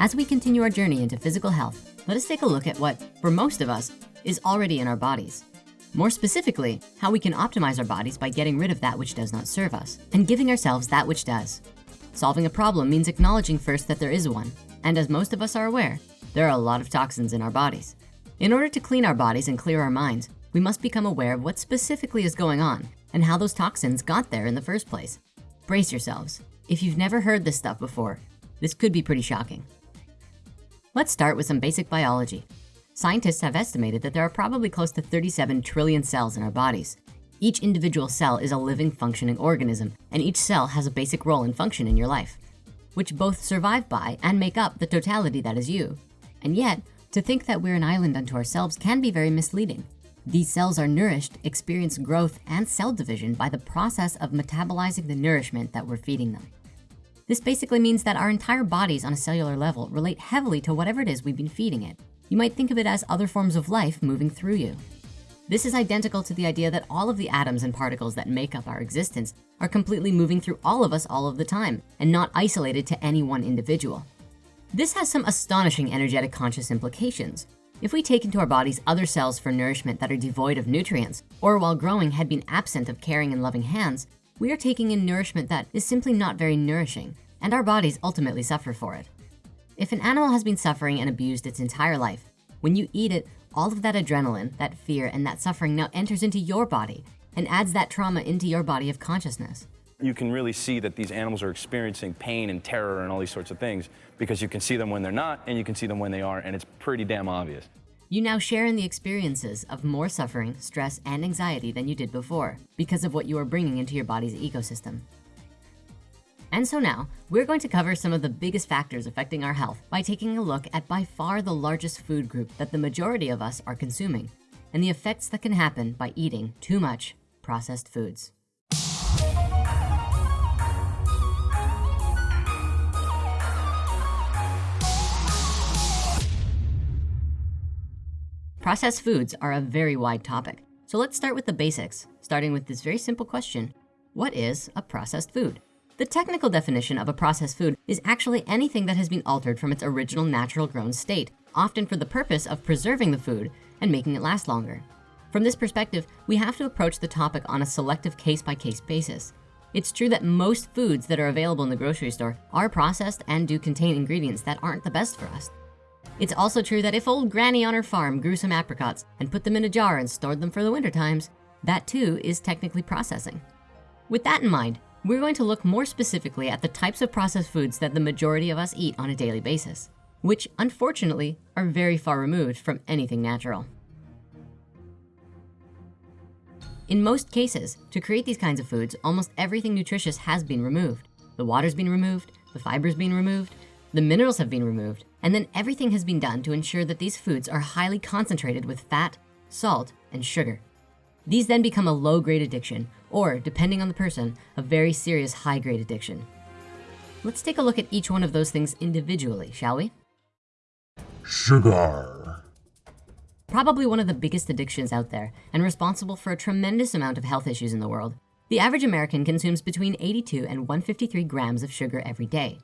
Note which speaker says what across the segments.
Speaker 1: As we continue our journey into physical health, let us take a look at what, for most of us, is already in our bodies. More specifically, how we can optimize our bodies by getting rid of that which does not serve us and giving ourselves that which does. Solving a problem means acknowledging first that there is one. And as most of us are aware, there are a lot of toxins in our bodies. In order to clean our bodies and clear our minds, we must become aware of what specifically is going on and how those toxins got there in the first place. Brace yourselves. If you've never heard this stuff before, this could be pretty shocking. Let's start with some basic biology. Scientists have estimated that there are probably close to 37 trillion cells in our bodies. Each individual cell is a living functioning organism, and each cell has a basic role and function in your life, which both survive by and make up the totality that is you. And yet, to think that we're an island unto ourselves can be very misleading. These cells are nourished, experience growth and cell division by the process of metabolizing the nourishment that we're feeding them. This basically means that our entire bodies on a cellular level relate heavily to whatever it is we've been feeding it. You might think of it as other forms of life moving through you. This is identical to the idea that all of the atoms and particles that make up our existence are completely moving through all of us all of the time and not isolated to any one individual. This has some astonishing energetic conscious implications. If we take into our bodies other cells for nourishment that are devoid of nutrients, or while growing had been absent of caring and loving hands, we are taking in nourishment that is simply not very nourishing, and our bodies ultimately suffer for it. If an animal has been suffering and abused its entire life, when you eat it, all of that adrenaline, that fear, and that suffering now enters into your body and adds that trauma into your body of consciousness.
Speaker 2: You can really see that these animals are experiencing pain and terror and all these sorts of things because you can see them when they're not and you can see them when they are and it's pretty damn obvious.
Speaker 1: You now share in the experiences of more suffering, stress, and anxiety than you did before because of what you are bringing into your body's ecosystem. And so now we're going to cover some of the biggest factors affecting our health by taking a look at by far the largest food group that the majority of us are consuming and the effects that can happen by eating too much processed foods. Processed foods are a very wide topic. So let's start with the basics, starting with this very simple question. What is a processed food? The technical definition of a processed food is actually anything that has been altered from its original natural grown state, often for the purpose of preserving the food and making it last longer. From this perspective, we have to approach the topic on a selective case-by-case -case basis. It's true that most foods that are available in the grocery store are processed and do contain ingredients that aren't the best for us. It's also true that if old granny on her farm grew some apricots and put them in a jar and stored them for the winter times, that too is technically processing. With that in mind, we're going to look more specifically at the types of processed foods that the majority of us eat on a daily basis, which unfortunately are very far removed from anything natural. In most cases, to create these kinds of foods, almost everything nutritious has been removed. The water's been removed, the fiber's been removed, the minerals have been removed, and then everything has been done to ensure that these foods are highly concentrated with fat, salt, and sugar. These then become a low grade addiction, or depending on the person, a very serious high grade addiction. Let's take a look at each one of those things individually, shall we?
Speaker 3: Sugar.
Speaker 1: Probably one of the biggest addictions out there and responsible for a tremendous amount of health issues in the world. The average American consumes between 82 and 153 grams of sugar every day.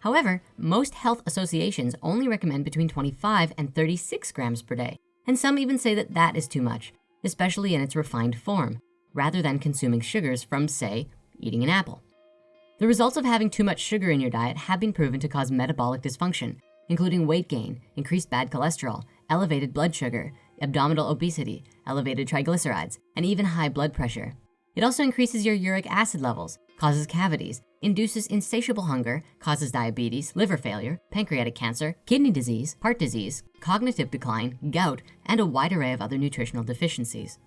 Speaker 1: However, most health associations only recommend between 25 and 36 grams per day. And some even say that that is too much especially in its refined form, rather than consuming sugars from, say, eating an apple. The results of having too much sugar in your diet have been proven to cause metabolic dysfunction, including weight gain, increased bad cholesterol, elevated blood sugar, abdominal obesity, elevated triglycerides, and even high blood pressure. It also increases your uric acid levels, causes cavities, induces insatiable hunger, causes diabetes, liver failure, pancreatic cancer, kidney disease, heart disease, cognitive decline, gout, and a wide array of other nutritional deficiencies.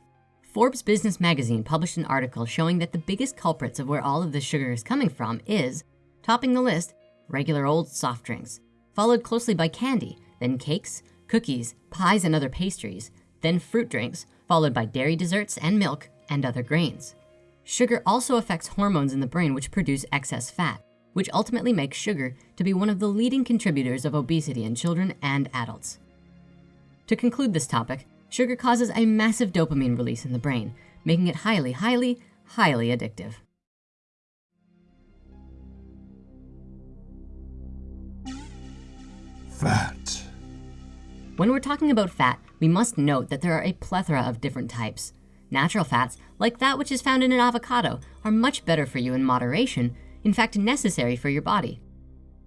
Speaker 1: Forbes Business Magazine published an article showing that the biggest culprits of where all of this sugar is coming from is, topping the list, regular old soft drinks, followed closely by candy, then cakes, cookies, pies, and other pastries, then fruit drinks, followed by dairy desserts and milk and other grains. Sugar also affects hormones in the brain which produce excess fat, which ultimately makes sugar to be one of the leading contributors of obesity in children and adults. To conclude this topic, sugar causes a massive dopamine release in the brain, making it highly, highly, highly addictive.
Speaker 3: Fat.
Speaker 1: When we're talking about fat, we must note that there are a plethora of different types. Natural fats, like that which is found in an avocado, are much better for you in moderation, in fact necessary for your body.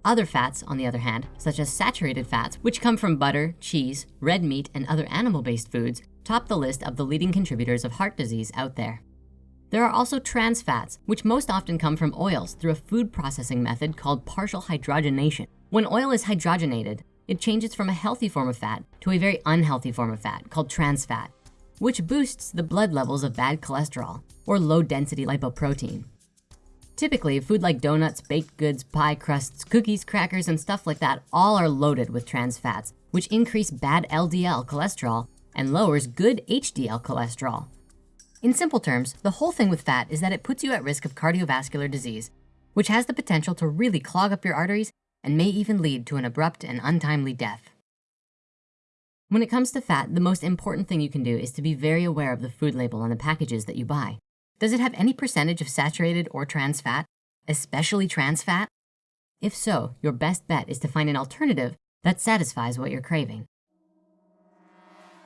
Speaker 1: Other fats, on the other hand, such as saturated fats, which come from butter, cheese, red meat, and other animal-based foods, top the list of the leading contributors of heart disease out there. There are also trans fats, which most often come from oils through a food processing method called partial hydrogenation. When oil is hydrogenated, it changes from a healthy form of fat to a very unhealthy form of fat called trans fat, which boosts the blood levels of bad cholesterol or low density lipoprotein. Typically, food like donuts, baked goods, pie crusts, cookies, crackers, and stuff like that all are loaded with trans fats, which increase bad LDL cholesterol and lowers good HDL cholesterol. In simple terms, the whole thing with fat is that it puts you at risk of cardiovascular disease, which has the potential to really clog up your arteries and may even lead to an abrupt and untimely death. When it comes to fat, the most important thing you can do is to be very aware of the food label on the packages that you buy. Does it have any percentage of saturated or trans fat, especially trans fat? If so, your best bet is to find an alternative that satisfies what you're craving.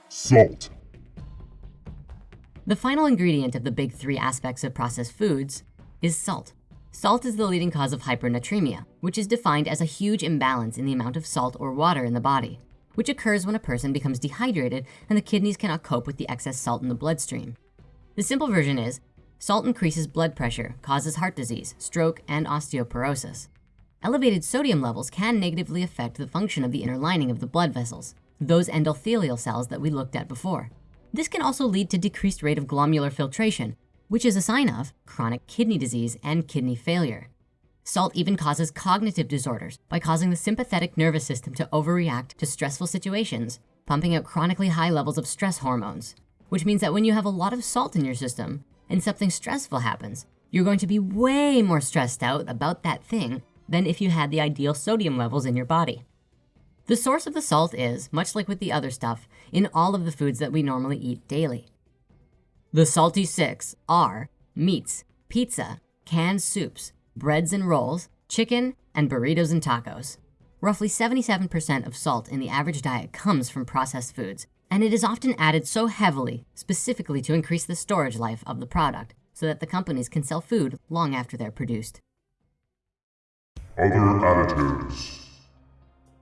Speaker 3: Salt.
Speaker 1: The final ingredient of the big three aspects of processed foods is salt. Salt is the leading cause of hypernatremia, which is defined as a huge imbalance in the amount of salt or water in the body, which occurs when a person becomes dehydrated and the kidneys cannot cope with the excess salt in the bloodstream. The simple version is salt increases blood pressure, causes heart disease, stroke, and osteoporosis. Elevated sodium levels can negatively affect the function of the inner lining of the blood vessels, those endothelial cells that we looked at before. This can also lead to decreased rate of glomerular filtration, which is a sign of chronic kidney disease and kidney failure. Salt even causes cognitive disorders by causing the sympathetic nervous system to overreact to stressful situations, pumping out chronically high levels of stress hormones, which means that when you have a lot of salt in your system and something stressful happens, you're going to be way more stressed out about that thing than if you had the ideal sodium levels in your body. The source of the salt is, much like with the other stuff, in all of the foods that we normally eat daily. The salty six are meats, pizza, canned soups, breads and rolls, chicken, and burritos and tacos. Roughly 77% of salt in the average diet comes from processed foods, and it is often added so heavily, specifically to increase the storage life of the product, so that the companies can sell food long after they're produced.
Speaker 3: Other additives.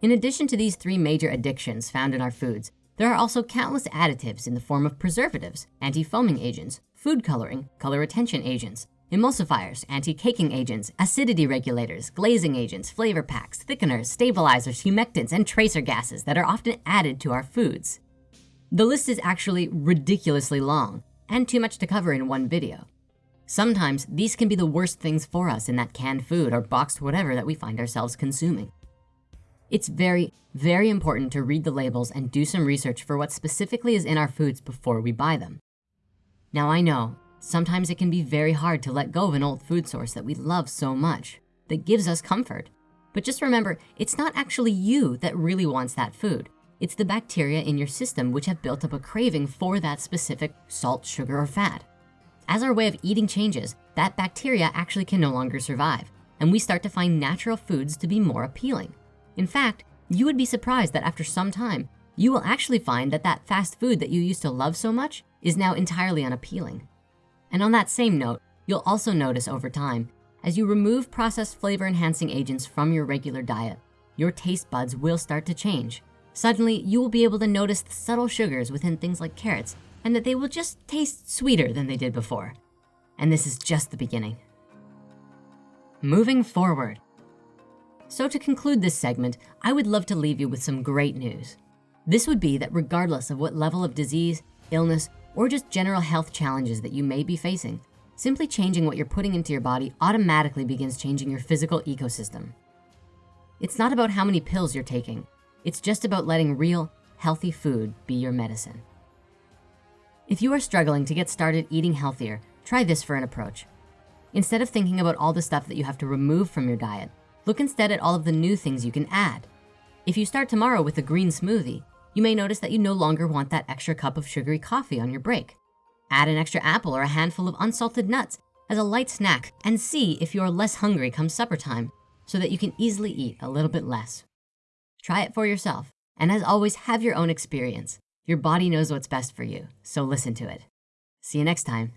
Speaker 1: In addition to these three major addictions found in our foods, there are also countless additives in the form of preservatives, anti-foaming agents, food coloring, color retention agents, emulsifiers, anti-caking agents, acidity regulators, glazing agents, flavor packs, thickeners, stabilizers, humectants, and tracer gases that are often added to our foods. The list is actually ridiculously long and too much to cover in one video. Sometimes these can be the worst things for us in that canned food or boxed whatever that we find ourselves consuming. It's very, very important to read the labels and do some research for what specifically is in our foods before we buy them. Now I know, sometimes it can be very hard to let go of an old food source that we love so much, that gives us comfort. But just remember, it's not actually you that really wants that food. It's the bacteria in your system which have built up a craving for that specific salt, sugar, or fat. As our way of eating changes, that bacteria actually can no longer survive, and we start to find natural foods to be more appealing. In fact, you would be surprised that after some time, you will actually find that that fast food that you used to love so much is now entirely unappealing. And on that same note, you'll also notice over time, as you remove processed flavor enhancing agents from your regular diet, your taste buds will start to change. Suddenly, you will be able to notice the subtle sugars within things like carrots and that they will just taste sweeter than they did before. And this is just the beginning. Moving forward, so to conclude this segment, I would love to leave you with some great news. This would be that regardless of what level of disease, illness, or just general health challenges that you may be facing, simply changing what you're putting into your body automatically begins changing your physical ecosystem. It's not about how many pills you're taking. It's just about letting real, healthy food be your medicine. If you are struggling to get started eating healthier, try this for an approach. Instead of thinking about all the stuff that you have to remove from your diet, Look instead at all of the new things you can add. If you start tomorrow with a green smoothie, you may notice that you no longer want that extra cup of sugary coffee on your break. Add an extra apple or a handful of unsalted nuts as a light snack and see if you're less hungry come supper time so that you can easily eat a little bit less. Try it for yourself. And as always, have your own experience. Your body knows what's best for you, so listen to it. See you next time.